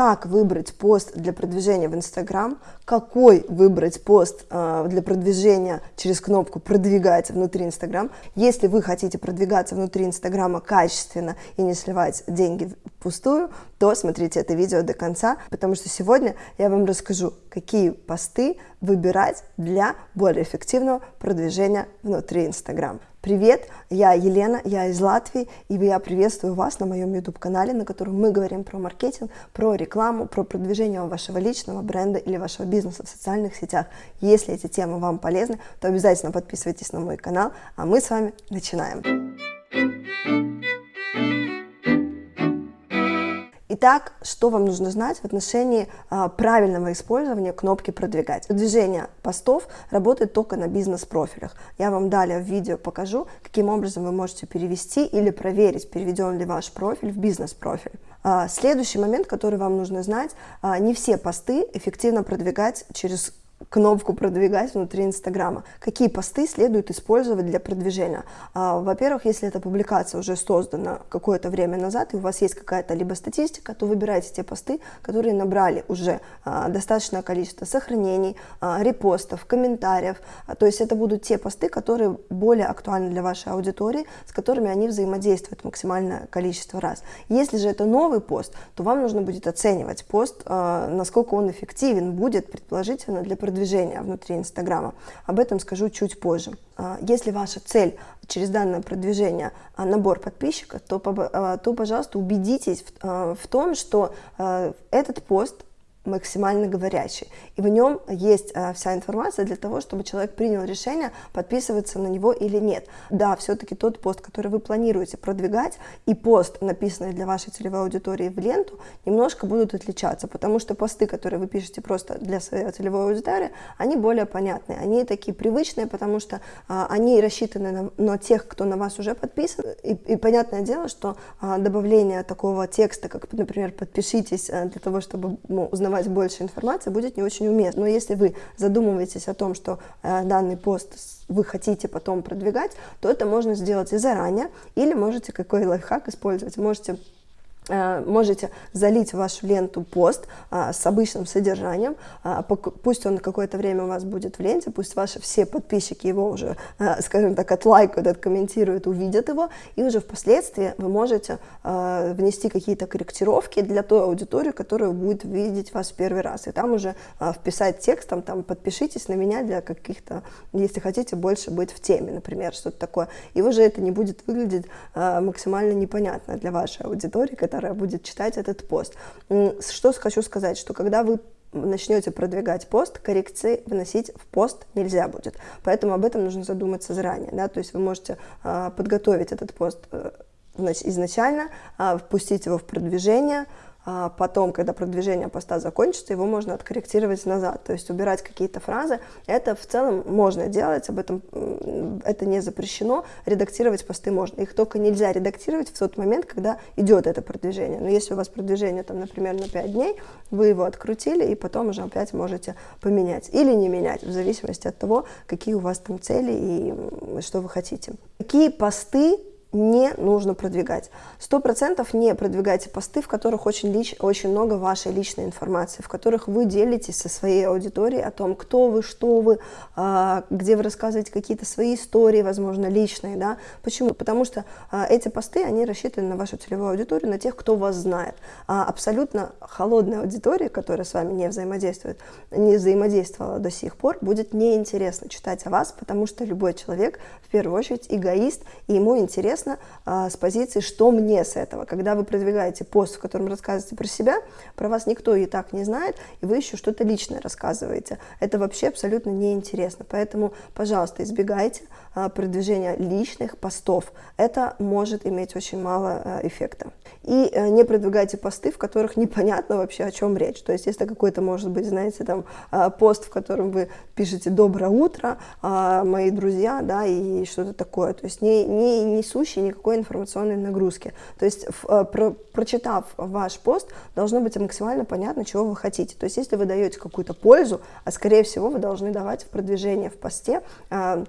как выбрать пост для продвижения в Инстаграм, какой выбрать пост э, для продвижения через кнопку «Продвигать» внутри Инстаграм. Если вы хотите продвигаться внутри Инстаграма качественно и не сливать деньги впустую, то смотрите это видео до конца, потому что сегодня я вам расскажу, какие посты выбирать для более эффективного продвижения внутри Инстаграм. Привет, я Елена, я из Латвии, и я приветствую вас на моем YouTube-канале, на котором мы говорим про маркетинг, про рекламу, про продвижение вашего личного бренда или вашего бизнеса в социальных сетях. Если эти темы вам полезны, то обязательно подписывайтесь на мой канал, а мы с вами начинаем. Итак, что вам нужно знать в отношении а, правильного использования кнопки «Продвигать»? Продвижение постов работает только на бизнес-профилях. Я вам далее в видео покажу, каким образом вы можете перевести или проверить, переведен ли ваш профиль в бизнес-профиль. А, следующий момент, который вам нужно знать, а, не все посты эффективно продвигать через кнопку продвигать внутри Инстаграма. Какие посты следует использовать для продвижения? А, во-первых, если эта публикация уже создана какое-то время назад, и у вас есть какая-то либо статистика, то выбирайте те посты, которые набрали уже а, достаточное количество сохранений, а, репостов, комментариев. То есть это будут те посты, которые более актуальны для вашей аудитории, с которыми они взаимодействуют максимальное количество раз. Если же это новый пост, то вам нужно будет оценивать пост, насколько он эффективен будет, предположительно, для продвижения продвижения внутри Инстаграма. Об этом скажу чуть позже. А, если ваша цель через данное продвижение а, набор подписчиков, то, а, то пожалуйста, убедитесь в, в том, что этот пост максимально говорящий. И в нем есть а, вся информация для того, чтобы человек принял решение, подписываться на него или нет. Да, все-таки тот пост, который вы планируете продвигать, и пост, написанный для вашей целевой аудитории в ленту, немножко будут отличаться, потому что посты, которые вы пишете просто для своей целевой аудитории, они более понятные, они такие привычные, потому что а, они рассчитаны на, на тех, кто на вас уже подписан. И, и понятное дело, что а, добавление такого текста, как, например, подпишитесь для того, чтобы ну, узнавать давать больше информации будет не очень уместно. Но если вы задумываетесь о том, что э, данный пост вы хотите потом продвигать, то это можно сделать и заранее, или можете какой лайфхак использовать. Можете можете залить в вашу ленту пост а, с обычным содержанием, а, пусть он какое-то время у вас будет в ленте, пусть ваши все подписчики его уже, а, скажем так, отлайкают, откомментируют, увидят его, и уже впоследствии вы можете а, внести какие-то корректировки для той аудитории, которая будет видеть вас в первый раз, и там уже вписать текстом, там, подпишитесь на меня для каких-то, если хотите больше быть в теме, например, что-то такое, и уже это не будет выглядеть максимально непонятно для вашей аудитории, которая которая будет читать этот пост. Что хочу сказать, что когда вы начнете продвигать пост, коррекции вносить в пост нельзя будет. Поэтому об этом нужно задуматься заранее. Да? То есть вы можете э, подготовить этот пост э, изначально, э, впустить его в продвижение, а потом, когда продвижение поста закончится, его можно откорректировать назад, то есть убирать какие-то фразы. Это в целом можно делать, об этом это не запрещено, редактировать посты можно. Их только нельзя редактировать в тот момент, когда идет это продвижение. Но если у вас продвижение, там, например, на 5 дней, вы его открутили и потом уже опять можете поменять или не менять, в зависимости от того, какие у вас там цели и что вы хотите. Какие посты не нужно продвигать. Сто процентов не продвигайте посты, в которых очень, лич, очень много вашей личной информации, в которых вы делитесь со своей аудиторией о том, кто вы, что вы, а, где вы рассказываете какие-то свои истории, возможно, личные. Да? Почему? Потому что а, эти посты, они рассчитаны на вашу целевую аудиторию, на тех, кто вас знает. А абсолютно холодная аудитория, которая с вами не взаимодействует, не взаимодействовала до сих пор, будет неинтересно читать о вас, потому что любой человек, в первую очередь, эгоист, и ему интересно интересно а, с позиции, что мне с этого. Когда вы продвигаете пост, в котором рассказываете про себя, про вас никто и так не знает, и вы еще что-то личное рассказываете. Это вообще абсолютно неинтересно. Поэтому, пожалуйста, избегайте продвижения личных постов. Это может иметь очень мало а, эффекта. И а, не продвигайте посты, в которых непонятно вообще, о чем речь. То есть, если какой-то, может быть, знаете, там а, пост, в котором вы пишете «Доброе утро, а, мои друзья», да, и что-то такое. То есть, не, не несущий никакой информационной нагрузки. То есть, э, про, прочитав ваш пост, должно быть максимально понятно, чего вы хотите. То есть, если вы даете какую-то пользу, а скорее всего вы должны давать в продвижение в посте, а,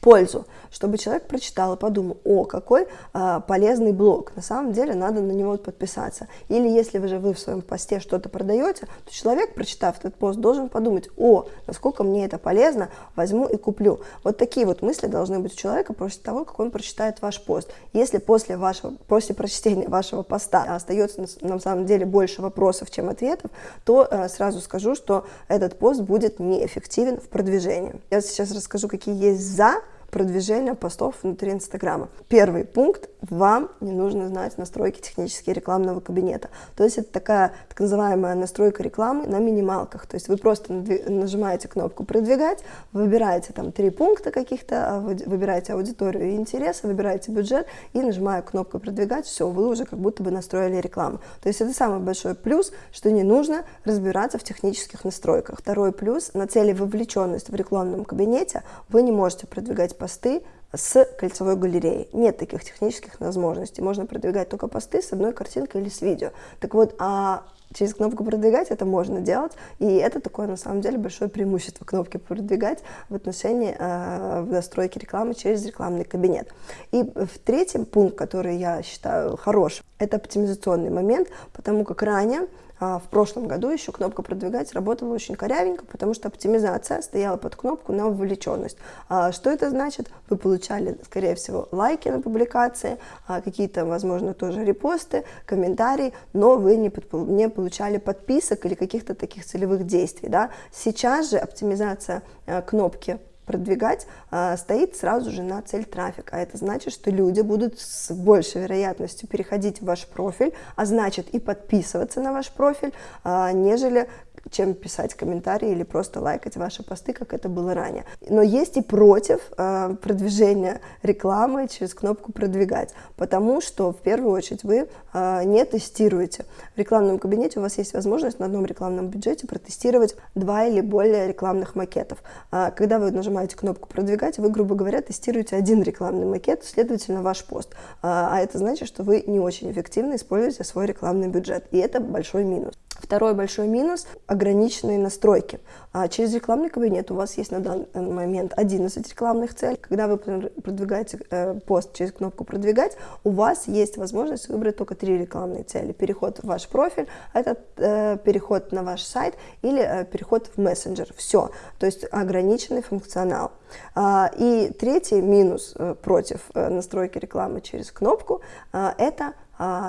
пользу, чтобы человек прочитал и подумал, о, какой а, полезный блог, на самом деле надо на него подписаться. Или если вы же вы в своем посте что-то продаете, то человек, прочитав этот пост, должен подумать, о, насколько мне это полезно, возьму и куплю. Вот такие вот мысли должны быть у человека после того, как он прочитает ваш пост. Если после, вашего, после прочтения вашего поста остается на самом деле больше вопросов, чем ответов, то э, сразу скажу, что этот пост будет неэффективен в продвижении. Я сейчас расскажу, какие есть «за», продвижения постов внутри Инстаграма. Первый пункт – вам не нужно знать настройки технические рекламного кабинета. То есть это такая так называемая настройка рекламы на минималках. То есть вы просто нажимаете кнопку «Продвигать», выбираете там три пункта каких-то, а, выбираете аудиторию и интересы, выбираете бюджет и нажимая кнопку «Продвигать», все, вы уже как будто бы настроили рекламу. То есть это самый большой плюс, что не нужно разбираться в технических настройках. Второй плюс – на цели вовлеченность в рекламном кабинете вы не можете продвигать посты с кольцевой галереей. Нет таких технических возможностей. Можно продвигать только посты с одной картинкой или с видео. Так вот, а через кнопку продвигать это можно делать, и это такое на самом деле большое преимущество кнопки продвигать в отношении э, в настройке рекламы через рекламный кабинет. И в третьем пункт, который я считаю хорошим, это оптимизационный момент, потому как ранее в прошлом году еще кнопка «Продвигать» работала очень корявенько, потому что оптимизация стояла под кнопку на вовлеченность. А, что это значит? Вы получали, скорее всего, лайки на публикации, а, какие-то, возможно, тоже репосты, комментарии, но вы не, не получали подписок или каких-то таких целевых действий. Да? Сейчас же оптимизация кнопки продвигать, а, стоит сразу же на цель трафика. А это значит, что люди будут с большей вероятностью переходить в ваш профиль, а значит и подписываться на ваш профиль, а, нежели чем писать комментарии или просто лайкать ваши посты, как это было ранее. Но есть и против э, продвижения рекламы через кнопку «Продвигать», потому что в первую очередь вы э, не тестируете. В рекламном кабинете у вас есть возможность на одном рекламном бюджете протестировать два или более рекламных макетов. А когда вы нажимаете кнопку «Продвигать», вы, грубо говоря, тестируете один рекламный макет, следовательно, ваш пост. А, а это значит, что вы не очень эффективно используете свой рекламный бюджет, и это большой минус. Второй большой минус – ограниченные настройки. А через рекламный кабинет у вас есть на данный момент 11 рекламных целей. Когда вы продвигаете э, пост через кнопку «Продвигать», у вас есть возможность выбрать только три рекламные цели. Переход в ваш профиль, это э, переход на ваш сайт или э, переход в мессенджер. Все. То есть ограниченный функционал. А, и третий минус э, против э, настройки рекламы через кнопку э, – это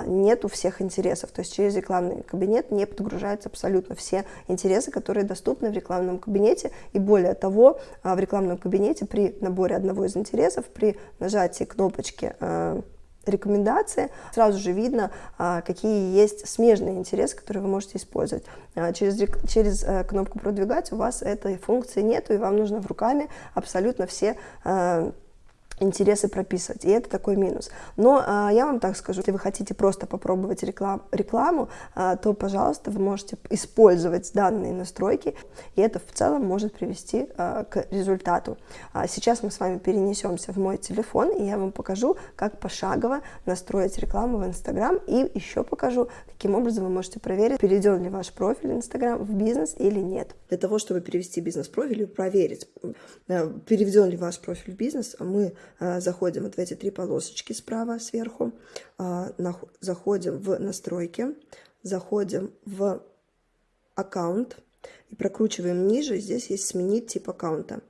нет у всех интересов. То есть через рекламный кабинет не подгружаются абсолютно все интересы, которые доступны в рекламном кабинете. И более того, а, в рекламном кабинете при наборе одного из интересов, при нажатии кнопочки а, рекомендации, сразу же видно, какие есть смежные интересы, которые вы можете использовать. Через, через кнопку «Продвигать» у вас этой функции нет, и вам нужно в руками абсолютно все интересы прописывать, и это такой минус. Но а, я вам так скажу, если вы хотите просто попробовать реклам, рекламу, а, то, пожалуйста, вы можете использовать данные настройки, и это в целом может привести а, к результату. А, сейчас мы с вами перенесемся в мой телефон, и я вам покажу, как пошагово настроить рекламу в Инстаграм, и еще покажу, каким образом вы можете проверить, перейдет ли ваш профиль Инстаграм в бизнес или нет. Для того, чтобы перевести бизнес-профиль и проверить, э, переведен ли ваш профиль в бизнес, мы заходим вот в эти три полосочки справа сверху, а, заходим в настройки, заходим в аккаунт и прокручиваем ниже. Здесь есть сменить тип аккаунта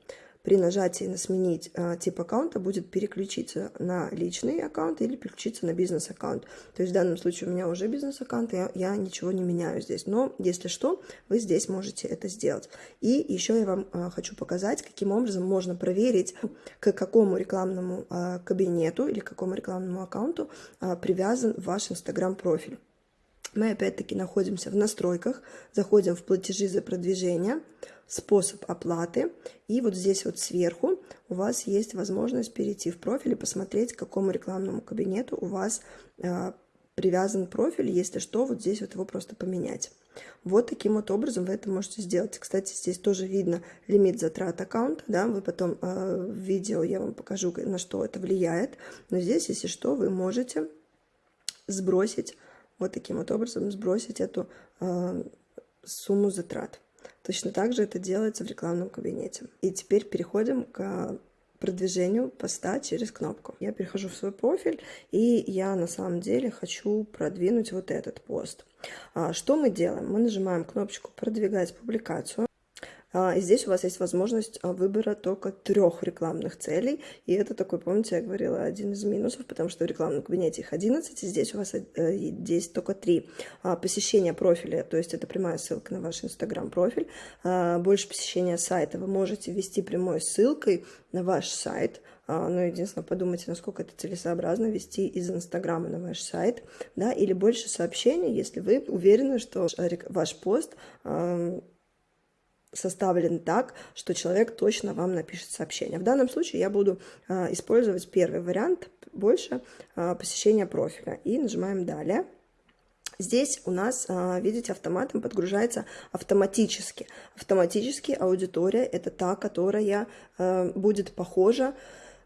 при нажатии на «Сменить э, тип аккаунта» будет переключиться на личный аккаунт или переключиться на бизнес-аккаунт. То есть в данном случае у меня уже бизнес-аккаунт, я, я ничего не меняю здесь. Но если что, вы здесь можете это сделать. И еще я вам э, хочу показать, каким образом можно проверить, к какому рекламному э, кабинету или к какому рекламному аккаунту привязан ваш Инстаграм-профиль. Мы опять-таки находимся в настройках, заходим в платежи за продвижение, способ оплаты. И вот здесь вот сверху у вас есть возможность перейти в профиль и посмотреть, к какому рекламному кабинету у вас э, привязан профиль. Если что, вот здесь вот его просто поменять. Вот таким вот образом вы это можете сделать. Кстати, здесь тоже видно лимит затрат аккаунта, да, вы потом э, в видео я вам покажу, на что это влияет. Но здесь, если что, вы можете сбросить, вот таким вот образом сбросить эту э, сумму затрат. Точно так же это делается в рекламном кабинете. И теперь переходим к продвижению поста через кнопку. Я перехожу в свой профиль, и я на самом деле хочу продвинуть вот этот пост. А, что мы делаем? Мы нажимаем кнопочку «Продвигать публикацию». А, здесь у вас есть возможность а, выбора только трех рекламных целей. И это такой, помните, я говорила, один из минусов, потому что в рекламном кабинете их 11, и здесь у вас э, есть только три. А, посещение профиля, то есть это прямая ссылка на ваш инстаграм-профиль. Больше посещения сайта вы можете ввести прямой ссылкой на ваш сайт, но единственное, подумайте, насколько это целесообразно вести из Инстаграма на ваш сайт, да, или больше сообщений, если вы уверены, что ваш пост составлен так, что человек точно вам напишет сообщение. В данном случае я буду а, использовать первый вариант, больше а, посещения профиля. И нажимаем «Далее». Здесь у нас, а, видите, автоматом подгружается автоматически. Автоматически аудитория – это та, которая будет похожа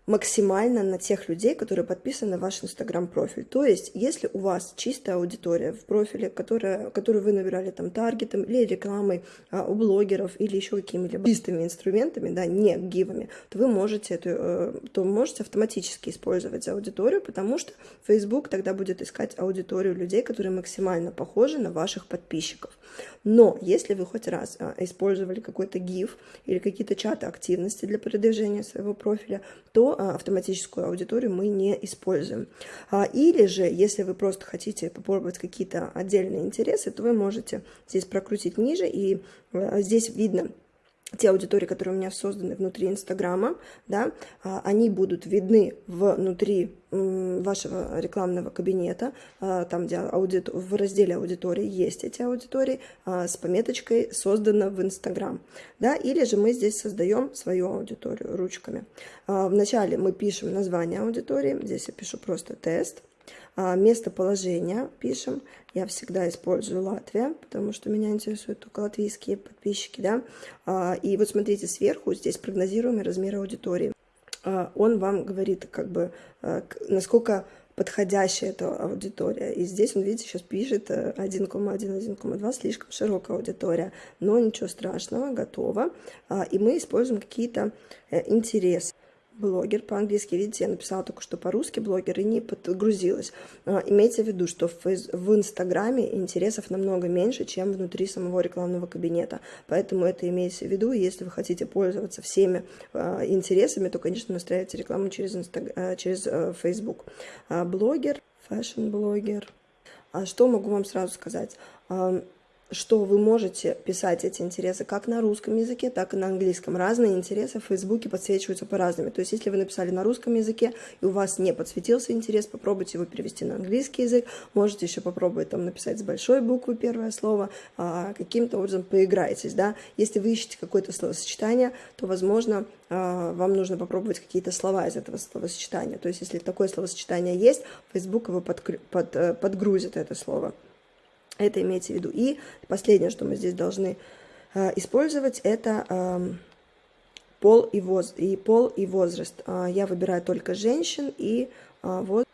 максимально на тех людей, которые подписаны на ваш инстаграм-профиль. То есть, если у вас чистая аудитория в профиле, которая, которую вы набирали там таргетом или рекламой а, у блогеров или еще какими-либо чистыми инструментами, да, не гивами, то вы можете эту, э, то можете автоматически использовать аудиторию, потому что Facebook тогда будет искать аудиторию людей, которые максимально похожи на ваших подписчиков. Но если вы хоть раз а, использовали какой-то гиф или какие-то чаты активности для продвижения своего профиля, то а, автоматическую аудиторию мы не используем. А, или же, если вы просто хотите попробовать какие-то отдельные интересы, то вы можете здесь прокрутить ниже, и а, здесь видно те аудитории, которые у меня созданы внутри Инстаграма, да, они будут видны внутри вашего рекламного кабинета, там, где аудит... в разделе аудитории есть эти аудитории, с пометочкой «Создано в Инстаграм». Да? Или же мы здесь создаем свою аудиторию ручками. Вначале мы пишем название аудитории, здесь я пишу просто «Тест», Местоположение пишем. Я всегда использую Латвия, потому что меня интересуют только латвийские подписчики. Да? И вот смотрите, сверху здесь прогнозируемый размер аудитории. А, он вам говорит, как бы, а, насколько подходящая эта аудитория. И здесь он, видите, сейчас пишет 1,1, э, 1,2, слишком широкая аудитория. Но ничего страшного, готово. А, и мы используем какие-то э, интересы блогер по-английски. Видите, я написала только что по-русски блогер и не подгрузилась. А, имейте в виду, что в, Инстаграме интересов намного меньше, чем внутри самого рекламного кабинета. Поэтому это имейте в виду. Если вы хотите пользоваться всеми э, интересами, то, конечно, настраивайте рекламу через, Инстаг... э, через э, Facebook. А блогер, fashion-блогер. А что могу вам сразу сказать? Что вы можете писать эти интересы как на русском языке, так и на английском. Разные интересы в Фейсбуке подсвечиваются по-разному. То есть, если вы написали на русском языке, и у вас не подсветился интерес, попробуйте его перевести на английский язык. Можете еще попробовать там написать с большой буквы первое слово, а, каким-то образом поиграйтесь, да. Если вы ищете какое-то словосочетание, то, возможно, а, вам нужно попробовать какие-то слова из этого словосочетания. То есть, если такое словосочетание есть, Facebook его э, подгрузит это слово. Это имейте в виду. И последнее, что мы здесь должны э, использовать, это э, пол, и воз, и пол и возраст. Э, я выбираю только женщин и э, вот,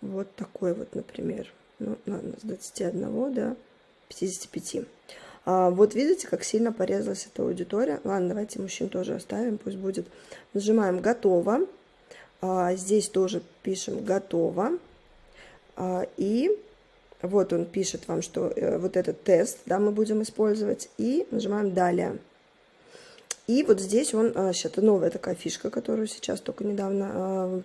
вот такой вот, например, ну, с 21 до 55. А, вот видите, как сильно порезалась эта аудитория. Ладно, давайте мужчин тоже оставим, пусть будет. Нажимаем «Готово». А, здесь тоже пишем «Готово». А, и вот он пишет вам, что э, вот этот тест, да, мы будем использовать, и нажимаем «Далее». И вот здесь он, сейчас а, это новая такая фишка, которую сейчас только недавно Э,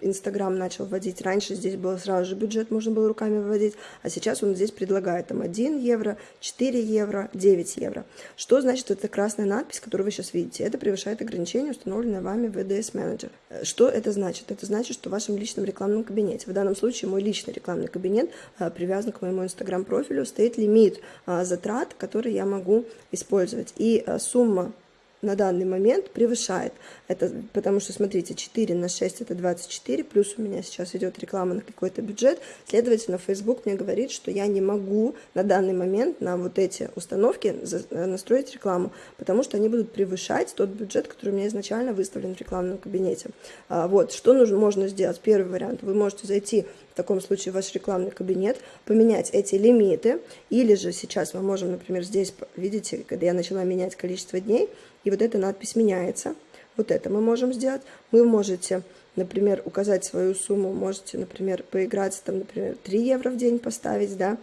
Инстаграм начал вводить. Раньше здесь было сразу же бюджет, можно было руками выводить, а сейчас он здесь предлагает там 1 евро, 4 евро, 9 евро. Что значит эта красная надпись, которую вы сейчас видите? Это превышает ограничение, установленное вами в EDS Manager. Э, что это значит? Это значит, что в вашем личном рекламном кабинете, в данном случае мой личный рекламный кабинет а, привязан к моему Инстаграм-профилю, стоит лимит а, затрат, который я могу использовать. И сумма на данный момент превышает. Это потому что, смотрите, 4 на 6 это 24, плюс у меня сейчас идет реклама на какой-то бюджет. Следовательно, Facebook мне говорит, что я не могу на данный момент на вот эти установки э, настроить рекламу, потому что они будут превышать тот бюджет, который у меня изначально выставлен в рекламном кабинете. А, вот, что нужно, можно сделать? Первый вариант. Вы можете зайти в таком случае ваш рекламный кабинет, поменять эти лимиты, или же сейчас мы можем, например, здесь, видите, когда я начала менять количество дней, и вот эта надпись меняется. Вот это мы можем сделать. Вы можете, например, указать свою сумму, можете, например, поиграться, там, например, 3 евро в день поставить, да,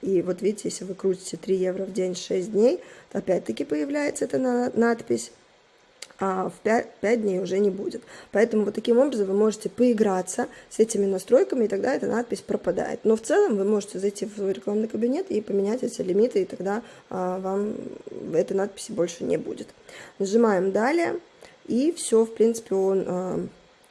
и вот видите, если вы крутите 3 евро в день 6 дней, опять-таки появляется эта надпись а в 5, 5 дней уже не будет. Поэтому вот таким образом вы можете поиграться с этими настройками, и тогда эта надпись пропадает. Но в целом вы можете зайти в свой рекламный кабинет и поменять эти лимиты, и тогда а, вам этой надписи больше не будет. Нажимаем «Далее», и все, в принципе, он... А,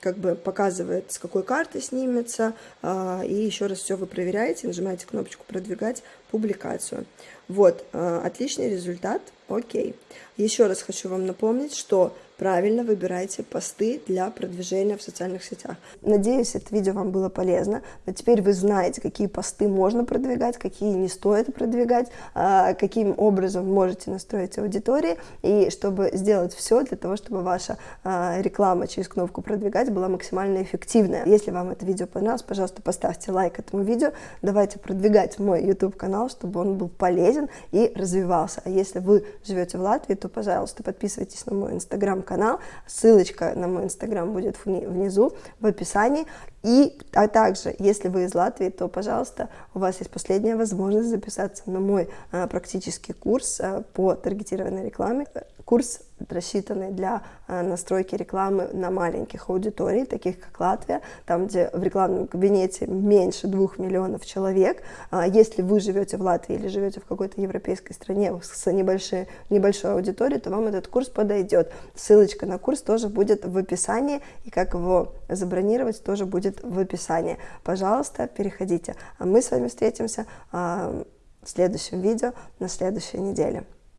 как бы показывает, с какой карты снимется, а, и еще раз все вы проверяете, нажимаете кнопочку «Продвигать публикацию». Вот, а, отличный результат, окей. Еще раз хочу вам напомнить, что правильно выбирайте посты для продвижения в социальных сетях. Надеюсь, это видео вам было полезно, но теперь вы знаете, какие посты можно продвигать, какие не стоит продвигать, а, каким образом можете настроить аудитории, и чтобы сделать все для того, чтобы ваша а, реклама через кнопку «Продвигать» была максимально эффективная. Если вам это видео понравилось, пожалуйста, поставьте лайк этому видео, давайте продвигать мой YouTube-канал, чтобы он был полезен и развивался. А если вы живете в Латвии, то, пожалуйста, подписывайтесь на мой инстаграм канал. Ссылочка на мой инстаграм будет внизу в описании. И а также, если вы из Латвии, то, пожалуйста, у вас есть последняя возможность записаться на мой а, практический курс а, по таргетированной рекламе. Курс рассчитанный для а, настройки рекламы на маленьких аудиторий, таких как Латвия, там, где в рекламном кабинете меньше двух миллионов человек. А, если вы живете в Латвии или живете в какой-то европейской стране с небольшой, небольшой аудиторией, то вам этот курс подойдет. Ссылочка на курс тоже будет в описании, и как его забронировать тоже будет в описании. Пожалуйста, переходите. А мы с вами встретимся в следующем видео на следующей неделе.